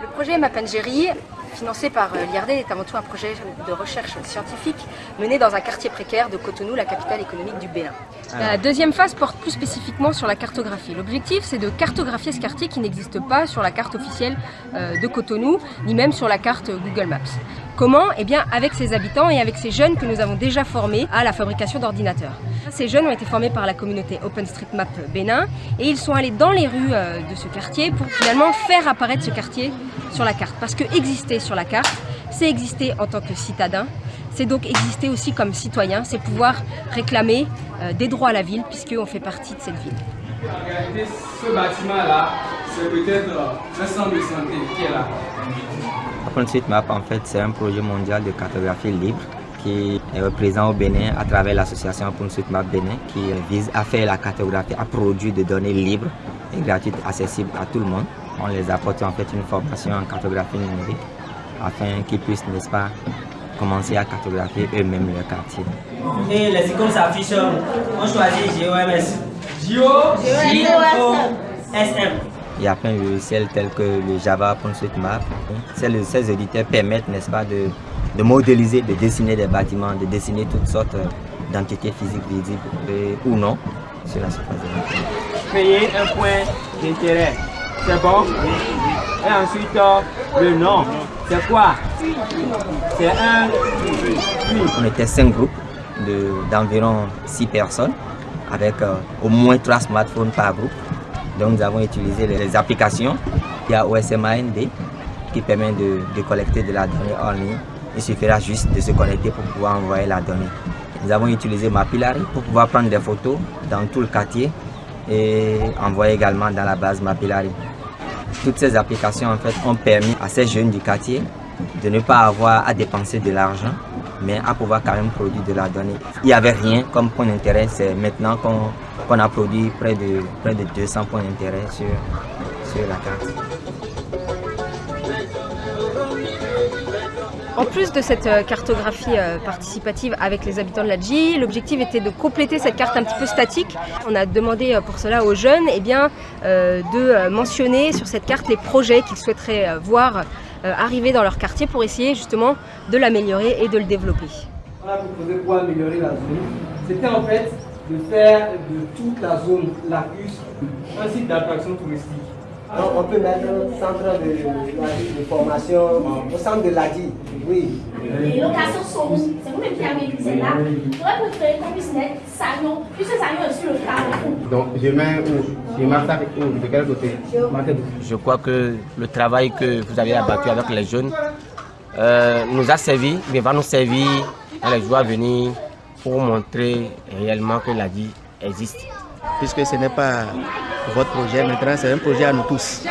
Le projet Mapengeri, financé par euh, l'IRD, est avant tout un projet de recherche scientifique mené dans un quartier précaire de Cotonou, la capitale économique du Bénin. La deuxième phase porte plus spécifiquement sur la cartographie. L'objectif, c'est de cartographier ce quartier qui n'existe pas sur la carte officielle euh, de Cotonou, ni même sur la carte Google Maps. Comment? Eh bien, avec ses habitants et avec ces jeunes que nous avons déjà formés à la fabrication d'ordinateurs. Ces jeunes ont été formés par la communauté OpenStreetMap Bénin et ils sont allés dans les rues euh, de ce quartier pour finalement faire apparaître ce quartier sur la carte. Parce que exister sur la carte, c'est exister en tant que citadin, c'est donc exister aussi comme citoyen, c'est pouvoir réclamer euh, des droits à la ville puisqu'on fait partie de cette ville. Regardez ce bâtiment-là, c'est peut-être un centre de santé qui est là. OpenStreetMap, en fait, c'est un projet mondial de cartographie libre qui est présent au Bénin à travers l'association OpenStreetMap Bénin qui vise à faire la cartographie, à produire des données libres et gratuites accessibles à tout le monde. On les apporte en fait une formation en cartographie numérique afin qu'ils puissent, n'est-ce pas, commencer à cartographier eux-mêmes leur quartier. Et les icônes s'affichent, on choisit GOMS. SM. Il y a plein de logiciels tels que le Java OpenStreetMap. Ces éditeurs permettent, n'est-ce pas, de, de, modéliser, de dessiner des bâtiments, de dessiner toutes sortes d'entités physiques visibles ou non sur la surface de la Créer un point d'intérêt, c'est bon? Et ensuite, le nom, c'est quoi? C'est un... On était cinq groupes d'environ six personnes avec euh, au moins trois smartphones par groupe. Donc nous avons utilisé les applications. Il y a OSMAND qui permet de, de, collecter de la donnée en ligne. Il suffira juste de se connecter pour pouvoir envoyer la donnée. Nous avons utilisé Mapillary pour pouvoir prendre des photos dans tout le quartier et envoyer également dans la base Mapillary. Toutes ces applications en fait ont permis à ces jeunes du quartier de ne pas avoir à dépenser de l'argent, mais à pouvoir quand même produire de la donnée. Il n'y avait rien comme point d'intérêt, c'est maintenant qu'on a produit près de, près de 200 points d'intérêt sur, sur la carte. En plus de cette cartographie participative avec les habitants de la GI, l'objectif était de compléter cette carte un petit peu statique. On a demandé pour cela aux jeunes eh bien, de mentionner sur cette carte les projets qu'ils souhaiteraient voir arriver dans leur quartier pour essayer justement de l'améliorer et de le développer. On a proposé pour améliorer la zone, c'était en fait de faire de toute la zone Lacus un site d'attraction touristique. Donc on peut mettre un centre de, de, de formation au centre de l'ADI, oui. Les locations sont où? C'est vous-même qui avez écrit là. J'aurais préféré qu'on puisse mettre Sagnon, puisque Sagnon est sur le carrefour. Donc je mets où Je marque avec où De quel côté? Je crois que le travail que vous avez abattu avec les jeunes euh, nous a servi, mais va nous servir dans les jours à venir pour montrer réellement que la vie existe. Puisque ce n'est pas votre projet maintenant, c'est un projet à nous tous.